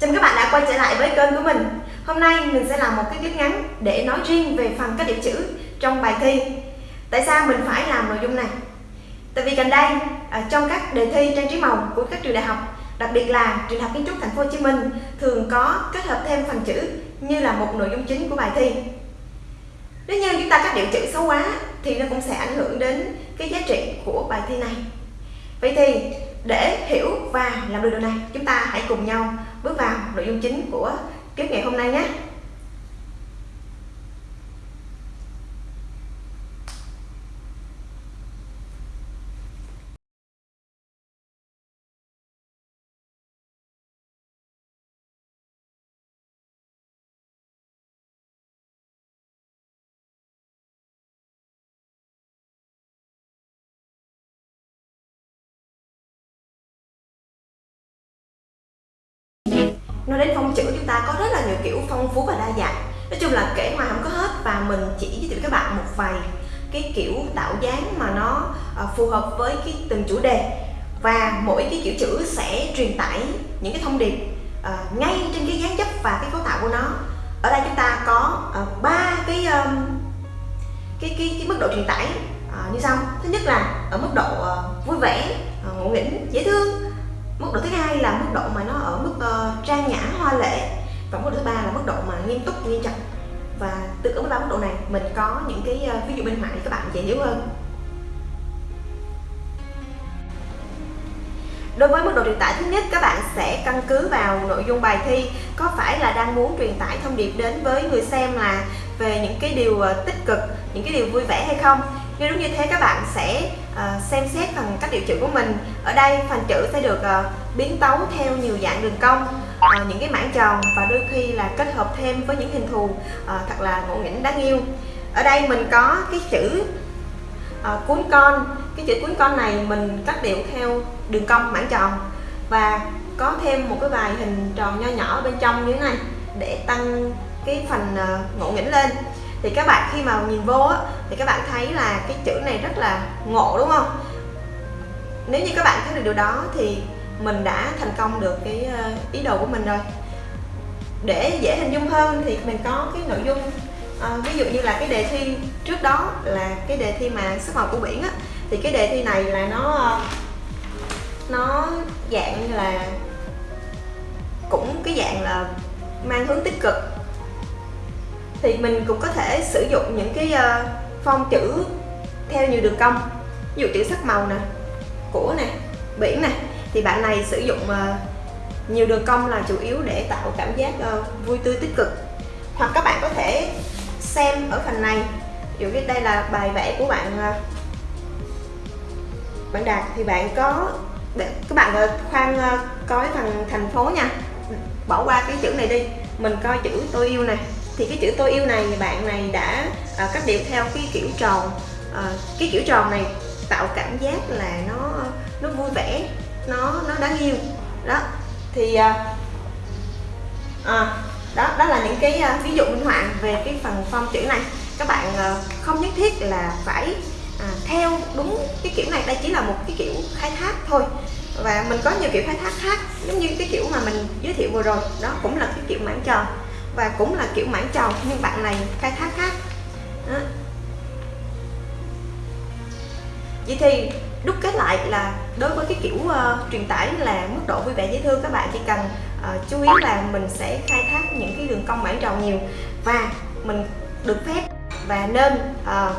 Chào các bạn đã quay trở lại với kênh của mình. Hôm nay mình sẽ làm một cái clip ngắn để nói riêng về phần các điểm chữ trong bài thi. Tại sao mình phải làm nội dung này? Tại vì gần đây à, trong các đề thi trang trí màu của các trường đại học, đặc biệt là trường đại học kiến trúc thành phố Hồ Chí Minh, thường có kết hợp thêm phần chữ như là một nội dung chính của bài thi. Nếu như chúng ta các điệu chữ xấu quá thì nó cũng sẽ ảnh hưởng đến cái giá trị của bài thi này. Vậy thì để hiểu và làm được điều này, chúng ta hãy cùng nhau bước vào nội dung chính của clip ngày hôm nay nhé. Nói đến phong chữ chúng ta có rất là nhiều kiểu phong phú và đa dạng. Nói chung là kể ngoài không có hết và mình chỉ giới thiệu các bạn một vài cái kiểu tạo dáng mà nó ờ, phù hợp với cái từng chủ đề. Và mỗi cái kiểu chữ sẽ truyền tải những cái thông điệp uh, ngay trên cái dáng dấp và cái cấu tạo của nó. Ở đây chúng ta có ờ, ba uh, cái um, cái cái cái mức độ truyền tải uh, như sau. Thứ nhất là ở mức độ uh, vui vẻ uh, ngộ nghĩnh dễ thương là mức độ mà nó ở mức uh, trang nhã hoa lệ. Và mức độ thứ ba là mức độ mà nghiêm túc nghiêm trọng. Và tương ứng với ba mức độ này mình có những cái uh, ví dụ bên ngoài để các bạn dễ hiểu hơn. Đối với mức độ truyền tải thứ nhất các bạn sẽ căn cứ vào nội dung bài thi có phải là đang muốn truyền tải thông điệp đến với người xem là về những cái điều ờ, tích cực, những cái điều vui vẻ hay không. Nếu đúng như thế các bạn sẽ À, xem xét phần cách điệu chữ của mình. Ở đây phần chữ sẽ được uh, biến tấu theo nhiều dạng đường cong uh, những cái mảng tròn và đôi khi là kết hợp thêm với những hình thù uh, thật là ngộ nghĩnh đáng yêu. Ở đây mình có cái chữ uh, cuốn con. Cái chữ cuốn con này mình cắt điệu theo đường cong mảng tròn và có thêm một cái vài hình tròn nho nhỏ bên trong như thế này để tăng cái phần uh, ngộ nghĩnh lên thì các bạn khi mà nhìn vô á, thì các bạn thấy là cái chữ này rất là ngộ đúng không? Nếu như các bạn thấy được điều đó thì mình đã thành công được cái ờ, ý đồ của mình rồi. Để dễ hình dung hơn thì mình có cái nội dung à, ví dụ như là cái đề thi trước đó là cái đề thi mà sắc màu của biển á. Thì cái đề thi này là nó ờ, nó dạng như là cũng cái dạng là mang hướng tích cực thì mình cũng có thể sử dụng những cái ờ, uh, phong chữ theo nhiều đường cong. Ví dụ chữ sắc màu nè của nè biển nè. Thì bạn này sử dụng uh, nhiều đường cong là chủ yếu để tạo cảm giác uh, vui tươi tích cực. Hoặc các bạn có thể xem ở phần này. Ví dụ như đây là bài vẽ của bạn uh, bạn đạt. Thì bạn có để các bạn uh, khoan uh, coi thằng thành phố nha. Bỏ qua cái chữ này đi. Mình coi chữ tôi yêu này thì cái chữ tôi yêu này bạn này đã uh, cắt điệu theo cái kiểu tròn. Uh, cái kiểu tròn này tạo cảm giác là nó nó vui vẻ nó nó đáng yêu. Đó. Thì uh, uh, đó đó là những cái uh, ví dụ minh họa về cái phần phong chữ này. Các bạn uh, không nhất thiết là phải uh, theo đúng cái kiểu này đây chỉ là một cái kiểu khai thác thôi. Và mình có nhiều kiểu khai thác khác giống như cái kiểu mà mình giới thiệu vừa rồi. Đó cũng là cái kiểu mảng tròn và cũng là kiểu mảng tròn nhưng bạn này khai thác khác đó. vậy thì đúc kết lại là đối với cái kiểu uh, truyền tải là mức độ vui vẻ dễ thương các bạn chỉ cần uh, chú ý là mình sẽ khai thác những cái đường cong mảng tròn nhiều và mình được phép và nên uh,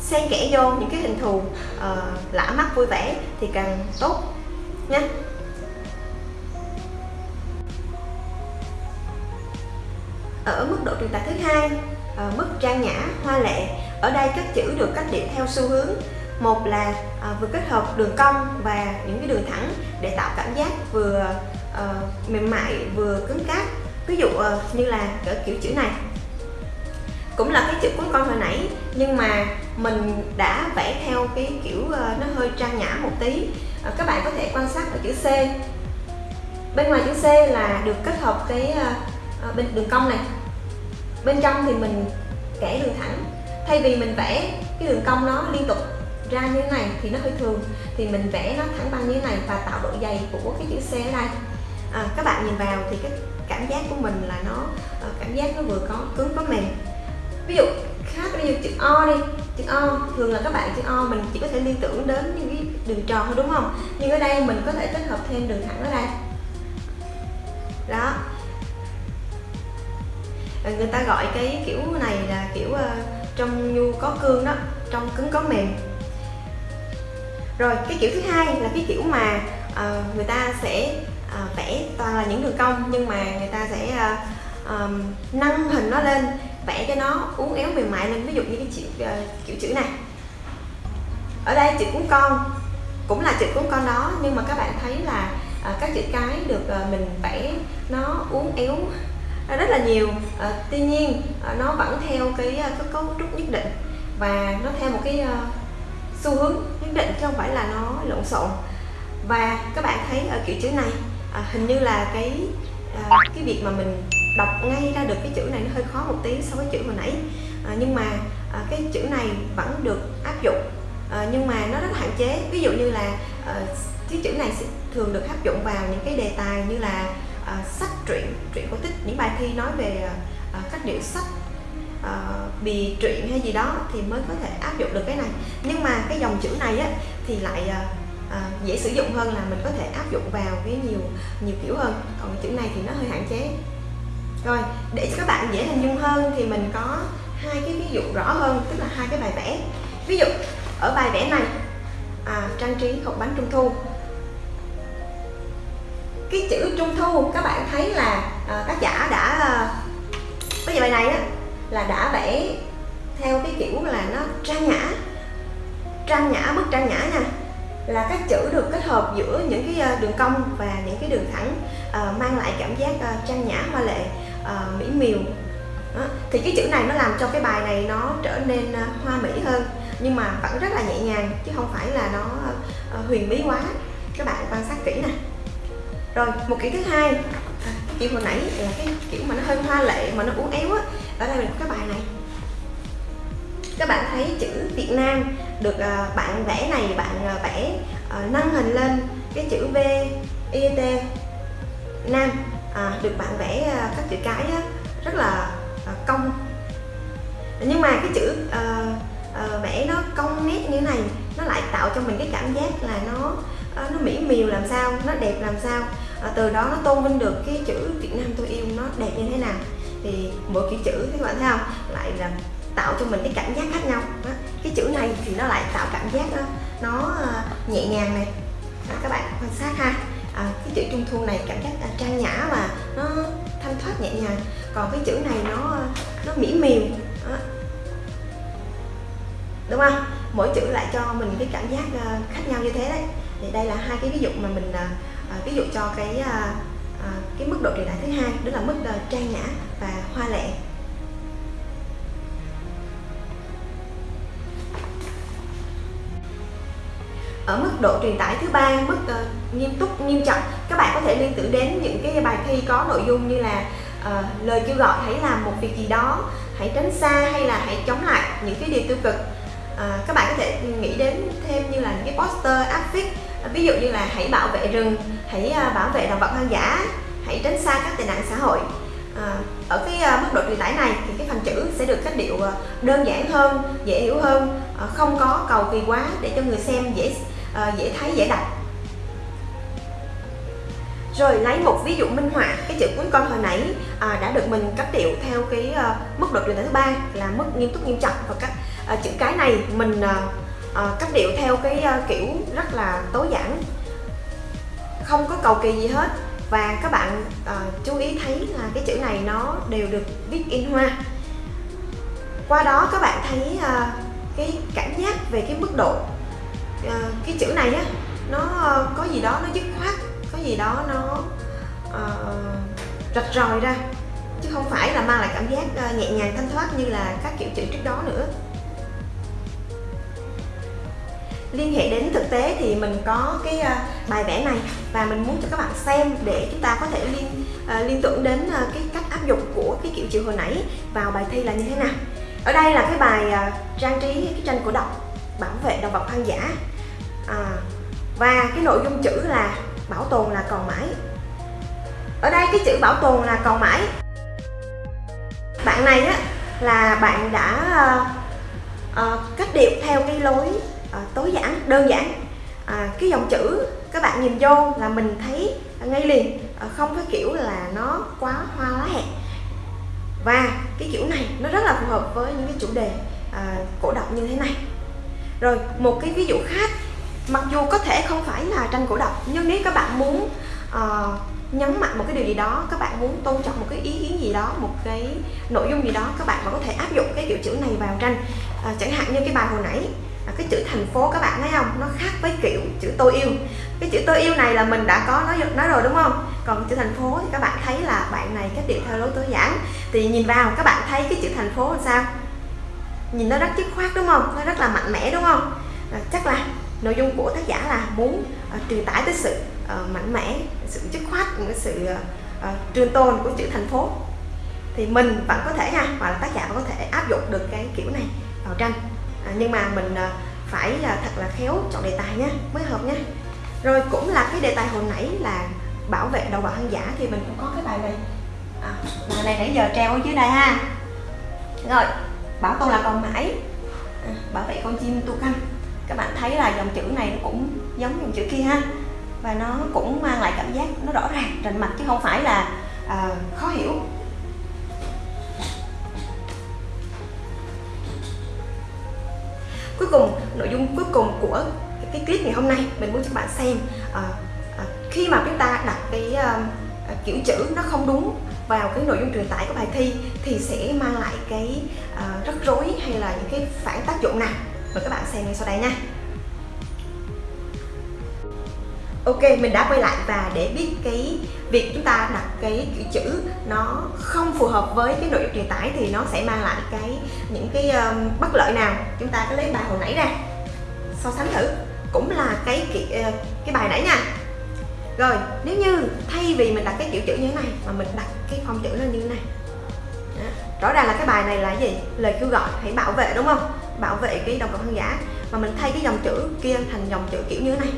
xen kẽ vô những cái hình thù uh, lạ mắt vui vẻ thì càng tốt nha ở mức độ truyền tải thứ hai à, mức trang nhã hoa lệ. Ở đây các chữ được cách điểm theo xu hướng. Một là à, vừa kết hợp đường cong và những cái đường thẳng để tạo cảm giác vừa à, mềm mại vừa cứng cáp. Ví dụ à, như là ở kiểu chữ này. Cũng là cái chữ cuốn con hồi nãy nhưng mà mình đã vẽ theo cái kiểu à, nó hơi trang nhã một tí. À, các bạn có thể quan sát ở chữ C. Bên ngoài chữ C là được kết hợp cái à, bên đường cong này bên trong thì mình kẻ đường thẳng. Thay vì mình vẽ cái đường cong nó liên tục ra như thế này thì nó hơi thường thì mình vẽ nó thẳng băng như thế này và tạo độ dày của cái chữ C ở đây. À, các bạn nhìn vào thì cái cảm giác của mình là nó ờ, cảm giác nó vừa có cứng có mềm. Ví dụ khác ví dụ chữ O đi. Chữ O thường là các bạn chữ O mình chỉ có thể liên tưởng đến những cái đường tròn thôi đúng không? Nhưng ở đây mình có thể kết hợp thêm đường thẳng ở đây. Người ta gọi cái kiểu này là kiểu uh, trong nhu có cương đó trong cứng có mềm. Rồi cái kiểu thứ hai là cái kiểu mà uh, người ta sẽ uh, vẽ toàn là những đường cong nhưng mà người ta sẽ uh, um, nâng hình nó lên vẽ cho nó uốn éo mềm mại lên. Ví dụ như cái chữ uh, kiểu chữ này. Ở đây chữ cuốn con cũng là chữ cuốn con đó nhưng mà các bạn thấy là uh, các chữ cái được uh, mình vẽ nó uốn éo Ờ, rất là nhiều. À, tuy nhiên à, nó vẫn theo cái, cái cấu trúc nhất định và nó theo một cái uh, xu hướng nhất định chứ không phải là nó lộn xộn. Và các bạn thấy ở kiểu chữ này à, hình như là cái à, cái việc mà mình đọc ngay ra được cái chữ này nó hơi khó một tí so với chữ hồi nãy. À, nhưng mà à, cái chữ này vẫn được áp dụng. À, nhưng mà nó rất hạn chế. Ví dụ như là à, cái chữ này sẽ thường được áp dụng vào những cái đề tài như là à, sách truyện truyện cổ tích những bài thi nói về à, à cách điệu sách à, bì truyện hay gì đó thì mới có thể áp dụng được cái này. Nhưng mà cái dòng chữ này á thì lại à, à, dễ sử dụng hơn là mình có thể áp dụng vào cái nhiều nhiều kiểu hơn. Còn cái chữ này thì nó hơi hạn chế. Rồi để cho các bạn dễ hình dung hơn thì mình có hai cái ví dụ rõ hơn tức là hai cái bài vẽ. Ví dụ ở bài vẽ này à, trang trí hộp bánh trung thu cái chữ trung thu các bạn thấy là uh, tác giả đã à, bây giờ bài này á là đã vẽ theo cái kiểu là nó trang nhã trang nhã bức trang nhã nha. Là các chữ được kết hợp giữa những cái à, đường cong và những cái đường thẳng uh, mang lại cảm giác uh, trang nhã hoa lệ uh, mỹ miều. Đó. thì cái chữ này nó làm cho cái bài này nó trở nên uh, hoa mỹ hơn nhưng mà vẫn rất là nhẹ nhàng chứ không phải là nó uh, huyền bí quá. Các bạn quan sát kỹ nè rồi một kiểu thứ hai kiểu hồi nãy là cái kiểu mà nó hơi hoa lệ mà nó uốn éo á ở đây mình có cái bài này. Các bạn thấy chữ Việt Nam được uh, bạn vẽ này bạn uh, vẽ uh, nâng hình lên cái chữ V I T Nam. À, được bạn vẽ uh, các chữ cái á, rất là uh, cong. Nhưng mà cái chữ uh, uh, vẽ nó cong nét như thế này nó lại tạo cho mình cái cảm giác là nó uh, nó mỹ miều làm sao nó đẹp làm sao à, từ đó nó tôn vinh được cái chữ Việt Nam tôi yêu nó đẹp như thế nào. Thì mỗi kiểu chữ các bạn thấy không? Lại là tạo cho mình cái cảm giác khác nhau. Đó. cái chữ này thì nó lại tạo cảm giác đó, nó ờ, nhẹ nhàng này. Đó, các bạn quan sát ha. À, cái chữ trung thu này cảm giác trang nhã và nó thanh thoát nhẹ nhàng. Còn cái chữ này nó nó mỹ miều. Đó. đúng không? Mỗi chữ lại cho mình cái cảm giác khác nhau như thế đấy. Thì đây là hai cái ví dụ mà mình À, ví dụ cho cái à, à, cái mức độ truyền tải thứ hai đó là mức uh, trang nhã và hoa lệ. Ở mức độ truyền tải thứ ba mức uh, nghiêm túc nghiêm trọng các bạn có thể liên tưởng đến những cái bài thi có nội dung như là uh, lời kêu gọi hãy làm một việc gì đó hãy tránh xa hay là hãy chống lại những cái điều tiêu cực. Uh, các bạn có thể nghĩ đến thêm như là những cái poster áp phích Ờ, ví dụ như là hãy bảo vệ rừng hãy à, bảo vệ động vật hoang dã hãy tránh xa các tệ nạn xã hội. À, ở cái à, mức độ truyền tải này thì cái phần chữ sẽ được cách điệu à, đơn giản hơn dễ hiểu hơn không có cầu kỳ quá để cho người xem dễ dễ thấy dễ đọc. Rồi lấy một ví dụ minh họa cái chữ cuốn con hồi nãy à, đã được mình cách điệu theo cái uh, mức độ truyền tải thứ ba là mức nghiêm túc nghiêm trọng và các uh, chữ cái này mình uh, Ờ, à, cách điệu theo cái uh, kiểu rất là tối giản. Không có cầu kỳ gì hết. Và các bạn uh, chú ý thấy là cái chữ này nó đều được viết in hoa. Qua đó các bạn thấy uh, cái cảm giác về cái mức độ uh, cái chữ này á nó uh, có gì đó nó dứt khoát có gì đó nó uh, rạch ròi ra. Chứ không phải là mang lại cảm giác uh, nhẹ nhàng thanh thoát như là các kiểu chữ trước đó nữa liên hệ đến thực tế thì mình có cái à, bài vẽ này và mình muốn cho các bạn xem để chúng ta có thể liên à, liên tưởng đến à, cái cách áp dụng của cái kiểu chữ hồi nãy vào bài thi là như thế nào. Ở đây là cái bài trang trí cái tranh cổ động bảo vệ động vật hoang dã. À, và cái nội dung chữ là bảo tồn là còn mãi. Ở đây cái chữ bảo tồn là còn mãi. Bạn này á là bạn đã uh, uh, cách điệu theo cái lối à, tối giản đơn giản. À, cái dòng chữ các bạn nhìn vô là mình thấy ngay liền à, không phải kiểu là nó quá hoa lá hẹn và cái kiểu này nó rất là phù hợp với những cái chủ đề à, cổ động như thế này. Rồi một cái ví dụ khác mặc dù có thể không phải là tranh cổ động nhưng nếu các bạn muốn uh, nhấn mạnh một cái điều gì đó các bạn muốn tôn trọng một cái ý kiến gì đó một cái nội dung gì đó các bạn vẫn có thể áp dụng cái kiểu chữ này vào tranh. À, chẳng hạn như cái bài hồi nãy à, cái chữ thành phố các bạn thấy không? Nó khác với kiểu chữ tôi yêu. Cái chữ tôi yêu này là mình đã có nói nói rồi đúng không? Còn chữ thành phố thì các bạn thấy là bạn này cách điệu theo lối tối giản. Thì nhìn vào các bạn thấy cái chữ thành phố làm sao? Nhìn nó rất dứt khoát đúng không? Nó rất là mạnh mẽ đúng không? À, chắc là nội dung của tác giả là muốn uh, truyền tải tới sự uh, mạnh mẽ sự dứt khoát cái sự uh, trường tồn của chữ thành phố. Thì mình vẫn có thể ha hoặc là tác giả vẫn có thể áp dụng được cái kiểu này vào tranh à, nhưng mà mình à, phải là thật là khéo chọn đề tài nhé mới hợp nhé rồi cũng là cái đề tài hồi nãy là bảo vệ đầu bào hoang dã thì mình cũng có cái bài này. À, bài này nãy giờ treo ở dưới đây ha. Rồi bảo tồn là còn mãi. À, bảo vệ con chim tu canh. Các bạn thấy là dòng chữ này nó cũng giống dòng chữ kia ha. Và nó cũng mang lại cảm giác nó rõ ràng rành mạch chứ không phải là à, khó hiểu. Cuối cùng nội dung cuối cùng của cái clip ngày hôm nay mình muốn cho các bạn xem à, à, khi mà chúng ta đặt cái à, kiểu chữ nó không đúng vào cái nội dung truyền tải của bài thi thì sẽ mang lại cái à, rắc rối hay là những cái phản tác dụng nào? Mời các bạn xem ngay sau đây nha. Ok, mình đã quay lại và để biết cái việc chúng ta đặt cái kiểu chữ nó không phù hợp với cái nội dung truyền tải thì nó sẽ mang lại cái những cái um, bất lợi nào. Chúng ta có lấy bài hồi nãy ra. So sánh thử. Cũng là cái ờ, cái bài nãy nha. Rồi nếu như thay vì mình đặt cái kiểu chữ như thế này mà mình đặt cái phong chữ nó như thế này. Đó. rõ ràng là cái bài này là gì? Lời kêu gọi hãy bảo vệ đúng không? Bảo vệ cái đồng cộng hàng giả. Mà mình thay cái dòng chữ kia thành dòng chữ kiểu như thế này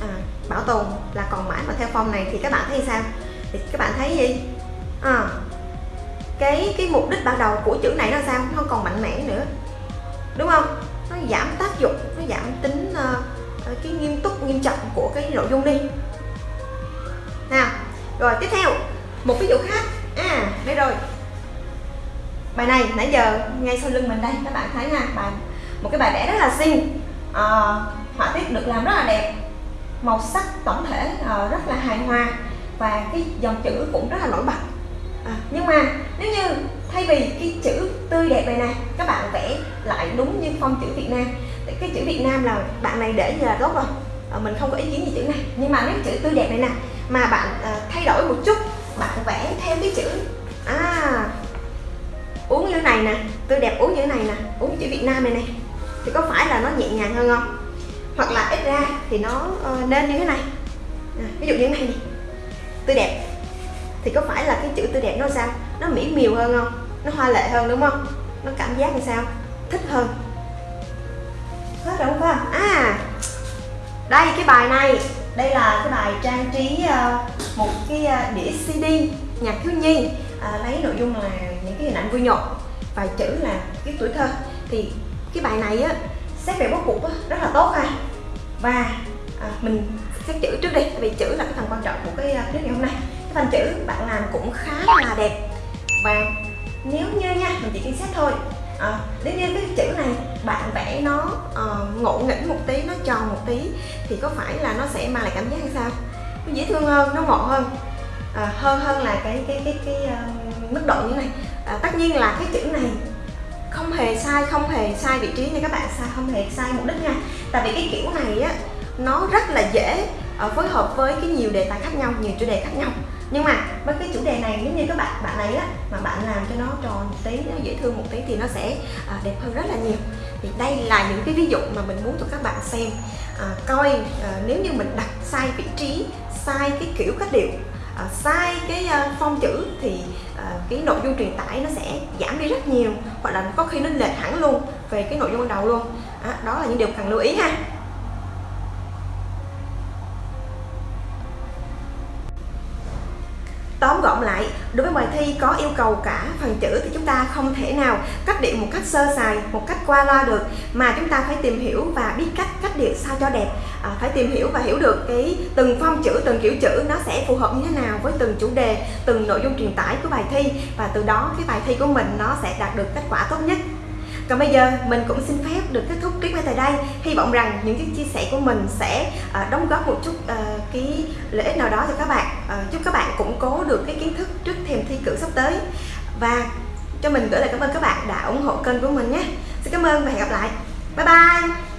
à, bảo tồn là còn mãi mà theo phong này thì các bạn thấy sao? Thì các bạn thấy gì? À, cái cái mục đích ban đầu của chữ này nó sao? Nó còn mạnh mẽ nữa. Đúng không? Nó giảm tác dụng nó giảm tính uh, cái nghiêm túc nghiêm trọng của cái nội dung đi. Nào rồi tiếp theo một ví dụ khác. À đây rồi. Bài này nãy giờ ngay sau lưng mình đây các bạn thấy nha bài một cái bài vẽ rất là xinh à, ờ, họa tiết được làm rất là đẹp màu sắc tổng thể uh, rất là hài hòa và cái dòng chữ cũng rất là nổi bật. À, nhưng mà nếu như thay vì cái chữ tươi đẹp này nè các bạn vẽ lại đúng như phong chữ Việt Nam. Cái chữ Việt Nam là bạn này để như là tốt rồi. À, mình không có ý kiến gì chữ này. Nhưng mà nếu chữ tươi đẹp này nè mà bạn à, thay đổi một chút bạn vẽ thêm cái chữ à uống như này nè tươi đẹp uống như này nè uống chữ Việt Nam này nè thì có phải là nó nhẹ nhàng hơn không? Hoặc là ít ra thì nó ờ, nên như thế này. À, ví dụ như thế này đi tươi đẹp. Thì có phải là cái chữ tươi đẹp nó sao? Nó mỹ miều hơn không? Nó hoa lệ hơn đúng không? Nó cảm giác như sao? Thích hơn. Hết rồi không phải không à đây cái bài này. Đây là cái bài trang trí uh, một cái uh, đĩa CD nhạc thiếu nhi. À, lấy nội dung là những cái hình ảnh vui nhộn và chữ là cái tuổi thơ. Thì cái bài này á xét về bố cục rất là tốt ha. Và à, mình xét chữ trước đi vì chữ là cái phần quan trọng của cái à, clip ngày hôm nay. Cái phần chữ bạn làm cũng khá là đẹp. Và nếu như nha mình chỉ quan xét thôi. À, nếu như cái chữ này bạn vẽ nó uh, ngộ nghĩnh một tí nó tròn một tí thì có phải là nó sẽ mang lại cảm giác như sao? Nó dễ thương hơn nó ngọt hơn. À, hơn hơn là cái cái cái cái uh, mức độ như này. À, tất nhiên là cái chữ này không hề sai không hề sai vị trí nha các bạn sai không hề sai mục đích nha. Tại vì cái kiểu này á nó rất là dễ ờ, phối hợp với cái nhiều đề tài khác nhau nhiều chủ đề khác nhau. Nhưng mà với cái chủ đề này nếu như các bạn bạn này á mà bạn làm cho nó tròn một tí nó dễ thương một tí thì nó sẽ ờ, đẹp hơn rất là nhiều. Thì đây là những cái ví dụ mà mình muốn cho các bạn xem. À, coi à, nếu như mình đặt sai vị trí sai cái kiểu cách điệu Ờ, sai cái uh, phong chữ thì ờ, cái nội dung truyền tải nó sẽ giảm đi rất nhiều hoặc là có khi nó lệch hẳn luôn về cái nội dung ban đầu luôn. À, đó là những điều cần lưu ý ha. Tóm gọn lại đối với bài thi có yêu cầu cả phần chữ thì chúng ta không thể nào cách điệu một cách sơ sài một cách qua loa được mà chúng ta phải tìm hiểu và biết cách cách điệu sao cho đẹp à, phải tìm hiểu và hiểu được cái từng phong chữ từng kiểu chữ nó sẽ phù hợp như thế nào với từng chủ đề từng nội dung truyền tải của bài thi. Và từ đó cái bài thi của mình nó sẽ đạt được kết quả tốt nhất. Còn bây giờ mình cũng xin phép được kết thúc clip ngay tại đây. Hy vọng rằng những cái chia sẻ của mình sẽ uh, đóng góp một chút uh, cái lợi ích nào đó cho các bạn uh, các bạn củng cố được cái kiến thức trước thềm thi cử sắp tới. Và cho mình gửi lời cảm ơn các bạn đã ủng hộ kênh của mình nhé. Xin cảm ơn và hẹn gặp lại. Bye bye!